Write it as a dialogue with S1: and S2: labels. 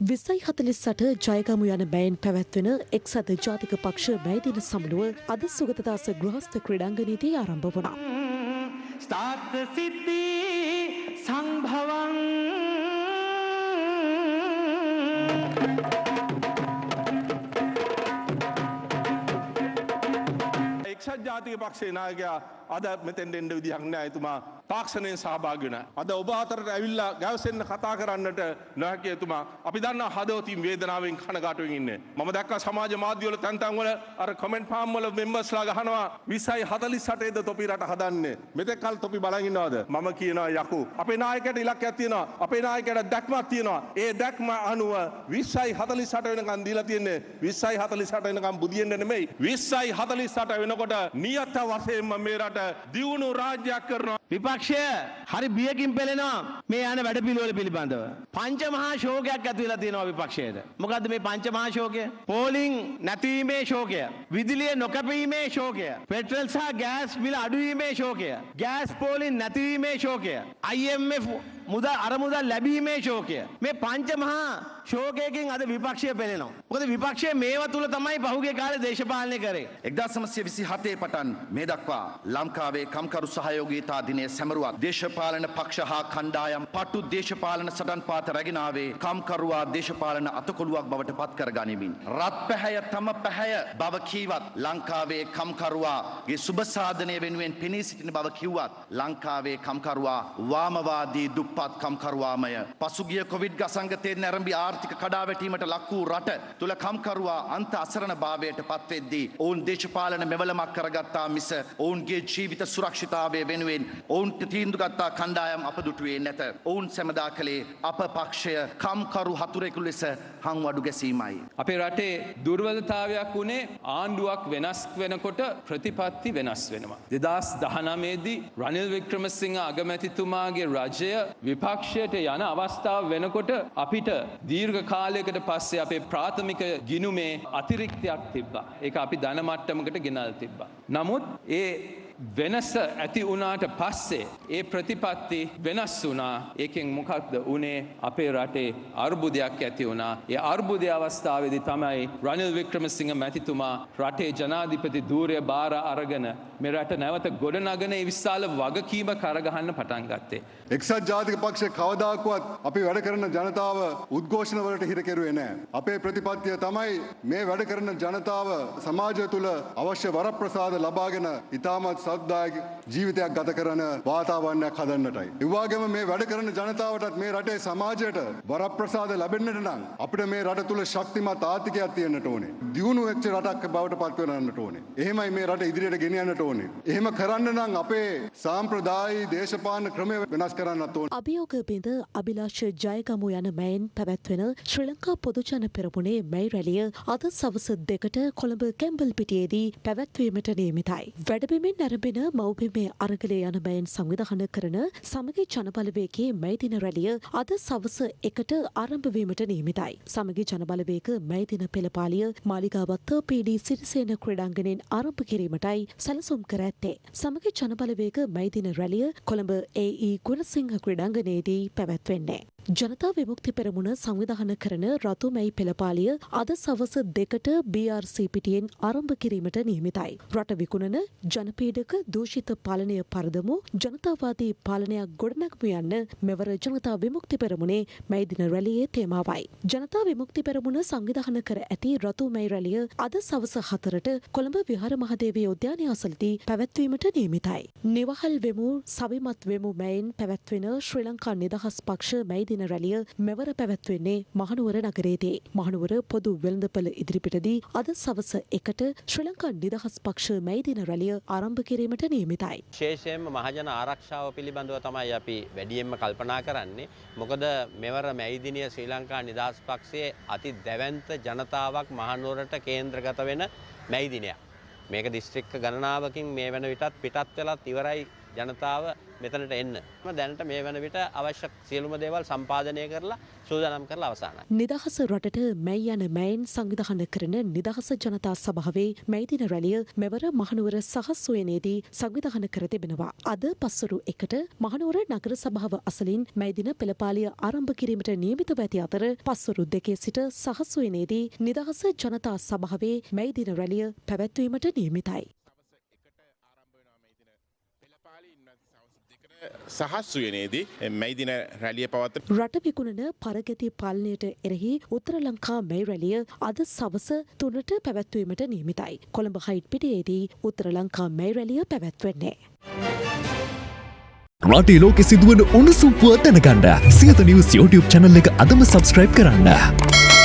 S1: විසයි හතලිස්සට ජයගමු යන බෑන් පැවැත්වෙන එක්සත ජාතික පක්ෂ බෑදින සමනුව අද සුගතදාස ගෘහස්ත ක්‍රඩංගනීති ආරම්භ වනා.
S2: ස්ථාර්ථ සිද්ධී සංභවන්
S3: එක්ෂත් ජාතික පක්ෂේ නායකයා අද මෙතෙන්ට එන්ඩ විදිහක් නෑ එතුමා. තාක්ෂණයෙන් සහභාගෙන. අද ඔබ අතරට ඇවිල්ලා ගැවසෙන්න්න කතා කරන්නට නොහැකිය එතුමා. අපි දන්න හදවතින් වේදනාවෙන් කනගාටුවෙන් ඉන්න. මම දක්ක සමාජ මාධ්‍යවල තැන්තන්වල අර කොමෙන්ට් පාම්වල මෙම්බස්ලා ගහනවා. විසයි හතලි සටේද තොපි රට හදන්නේ. මෙතෙක් කල් තොපි බලගින්නවාද මම කියනවා යකු. අපේ නායකට ඉලක් ඇතියෙනවා අපේ නායකට දැක්මත් තියෙනවා. ඒ දැක්ම අනුව විස්සයි හතලි සට වෙනකන් දීලා තියන්නේ. විස්සයි හතලි සට වෙනකම් බුදියෙන්ට නෙමෙයි. විස්සයි හතලි සට වෙනකොට නියත්ත වසයෙන්ම මේ රට දියුණු රාජ්‍යයක් කරනවා
S2: විපක්ෂය හරි බියකින් පෙළෙනවා මේ යන වැඩ පිළිවෙල පිළිබඳව. පංච මහා ශෝකයක් ඇති වෙලා තියෙනවා විපක්ෂයට. මොකද්ද මේ පංච මහා ශෝකය? පෝලිං නැතිවීමේ ශෝකය. විදුලිය නොකැපීමේ ශෝකය. පෙට්‍රල් සහ ගෑස් මිල අඩුවීමේ ශෝකය. ගෑස් පෝලිං නැතිවීමේ ශෝකය. IMF මුදල් අරමුදල් ලැබීමේ ශෝකය. මේ පංච මහා ශෝකයකින් අද විපක්ෂය පෙළෙනවා. මොකද විපක්ෂය මේවා තුල තමයි පහුගිය කාලේ දේශපාලනය කරේ.
S4: එක්දා සමසය විසි හතේ පටන් මේ දක්වා ලංකාවේ කම්කරු සහයෝගීතා දිනය සැමරුවක් දේශපාලන පක්ෂ හා කණ්ඩායම් පටු දේශපාලන සටන් පාත රැගෙනාවේ කම්කරුවා දේශපාලන අතකොළුවක් බවට පත් කර ගනිමින්. රත් පැහැය තම පැහැය බව කීවත් ලංකාවේ කම්කරුවාගේ සුභසාධනය වෙනුවෙන් පෙනී සිටින බව කිව්වත් ලංකාවේ කම්කරුවා වාමවාදී දුප්පත් කම්කරුවාමය. පසුගිය කොවිඩ් ගසංගතයෙන් නැරඹි ආර්ථික කඩාවැටීමට ලක් වූ රට තුළ කම්කරුවා අන්ත අසරණ භාවයට පත්වෙද්දී ඔවුන් දේශපාලන මෙවලමක් කරගත්තා මිස ඔවුන්ගේ ජීවිත සුරක්ෂිතාවය වෙනුවෙන් ඔවුන්ට තීන්දුගත්තා කණ්ඩායම් අප දුටුවේ නැත. ඔවුන් සැමදා කළේ අප පක්ෂය කම්කරු හතුරෙකු ලෙස හංවඩු ගැසීමයි.
S5: අපේ රටේ දුර්වලතාවයක් වුණේ ආණ්ඩුවක් වෙනස් වෙනකොට ප්‍රතිපත්ති වෙනස් වෙනවා. දෙදස් දහනමේදී රනිල් වික්‍රමසිංහ අගමැතිතුමාගේ රජය විපක්ෂයට යන අවස්ථාව වෙනකොට අපිට දීර්ඝ කාලයකට පස්සේ අපේ ප්‍රාථමික ගිනුමේ අතිරික්තයක් තිබ්බා. ඒ අපි ධනමට්ටමකට ගෙනල් තිබ්බා. නමුත් ඒ වෙනස ඇති වුණාට පස්සේ ඒ ප්‍රතිපත්ති වෙනස් වුනා ඒකෙන් මොකක්ද උනේ අපේ රටේ අර්බුදයක් ඇති වුණා ඒ අර්බුදය අවස්ථාවේදි තමයි රනිල් වික්‍රමසිංහ මැතිතුමා රටේ ජනාධිපති ධූරය බාර අරගෙන මේ රට නැවත ගොඩනගන ඒ විශාල වගකීම කරගහන්න පටන් ගත්තේ.
S6: එක්සත් ජාතික පක්ෂ කවදාකුවත් අපි වැඩ කරන ජනතාව උද්ඝෝෂණවලට හිර කෙරුවේ නෑ. අපේ ප්‍රතිපත්තිය තමයි මේ වැඩ කරන ජනතාව සමාජය තුළ අවශ්‍ය වරප්‍රසාද ලබාගෙන ඉතාමත් සද්දායක ජීවිතයක් ගත කරන වාතාවරණයක් හදන්නටයි. ඉවාගේම මේ වැඩ කරන ජනතාවටත් මේ රටේ සමාජයට වරප්‍රසාද ලැබෙන්න්නට නම් අපිට මේ රට තුළ ශක්තිමත් ආතිකයක් තියන්නට ඕනේ. දියුණු වෙච්ච රටක් බවට පත්වනන්නට ඕනේ. එහෙමයි මේ රට ඉදිරියට ගෙනියන්නට ඕනේ. එහෙම කරන්න නම් අපේ සාම්ප්‍රදායි දේශපාලන ක්‍රමය වෙනස් කරන්නත් ඕනේ.
S1: අභියෝග බිඳ අභිලාෂ ජයගමු යන මැයින් පැවැත්වෙන ශ්‍රී ලංකා පොදුජන පෙරමුණේ මැයි රැලිය අද සවස දෙකට කොළඹ කැම්බල් පිටියේදී පැවැත්වීමට නියමිතයි. වැඩබිමෙන් නැරඹෙන මව්බිමේ අරගලය යන බැයින් සංවිධාන කරන සමගි ජනබලවේගේ මැයිදින රැලිය අද සවස එකට ආරම්භවීමට නියමිතයි. සමගි ජනබලවේග මැයිදින පෙළපාලිය මාලිගාවත්ත පීඩී සිරිසේන ක්‍රඩාංගනෙන් ආරම්භ කිරීමටයි සැලසුම් කර ඇත්තේ. සමගි ජනබලවේග මැයිදින රැලිය කොළඹ ඒ ගුණසිංහ ක්‍රඩාංගනයේදී පැවැත්වෙන්නේ. ජනතා විමුක්ති පෙරමුණ සංවිධාන කරන රතුමැයි පෙළපාලිය අද සවස දෙකට BRC පිටියෙන් ආරම්භ කිරීමට නියමිතයි. රට විකුණන ජනපීඩක දූෂිත පාලනය පරදමු ජනතාවාදී පාලනයක් ගොඩනැගමු යන්න මෙවර ජනතා විමුක්ති පෙරමුණේ මැයිදින රැලියේ තේමාවයි. ජනතා විමුක්ති පෙරමුණ සංවිධාන කර ඇති රතුමැයි රැලිය අද සවස හතරට කොළඹ විහාර මහදේවී උද්‍යානය අසලදී පැවැත්වීමට නියමිතයි. නිවහල් වෙමු සවිමත් වෙමු මැයින් පැවැත්වෙන ශ්‍රී ලංකා නිදහස් පක්ෂ මැයිදින රැලිය මෙවර පැවැත්වෙන්නේ මහනුවර නගරේදී. මහනුවර පොදු වෙළඳපළ ඉදිරිපිටදී අද සවස එකට ශ්‍රී ලංකා නිදහස් පක්ෂ මැයිදින රැලිය ආරම්භ කිරීමට නියමිතයි.
S7: විශේෂයෙන්ම මහජන ආරක්ෂාව පිළිබඳව තමයි අපි වැඩියෙන්ම කල්පනා කරන්නේ. මොකද මෙවර මැයිදිනිය ශ්‍රී ලංකා නිදහස් පක්ෂයේ අති දැවැන්ත ජනතාවක් මහනුවරට කේන්ද්‍රගත වෙන මැයිදිනයක්. මේක දිස්ත්‍රික්ක ගණනාවකින් මේ වන විටත් පිටත් වෙලත් ඉවරයි ජනතාව මෙතනට එන්න. දැනට මේ වන විට අවශ්‍ය සියලුම දේවල් සම්පාදනය කරලා සූදානම් කරලා අවසానයි.
S1: නිදහස රටට මැයි යන මැයින් සංවිධාන කරන නිදහස ජනතා සභාවේ මැයිදින රැලිය මෙවර මහනුවර සහස්වයනේදී සංවිධාන කර තිබෙනවා. අද පස්සරු එකට මහනුවර නගර සභාව අසලින් මැයිදින පෙළපාලිය ආරම්භ කිරීමට නියමිතව ඇති අතර පස්සරු දෙකේ සිට සහස්වයනේදී නිදහස ජනතා සභාවේ මැයිදින රැලිය පැවැත්වීමට නියමිතයි.
S8: සහස්වයනේදී මැයිදින රැලිය පවත්ත
S1: රට විකුණන පරගති පාලනයට එරෙහි උත්තර ලංකා මැයි රැලිය අද සවස තුනට පැවැත්වීමට නියමිතයි. කොළඹ හයිට් පිටියේදී උත්තර ලංකා මැයි රැලිය පැවැත්වෙන්නේ.
S9: රටේ ලෝකෙ සිදුවන උණුසුම් පුවත් දැනගන්න සියත නිවස් YouTube චැනල් එක අදම සබස්ක්‍රයිබ් කරන්න.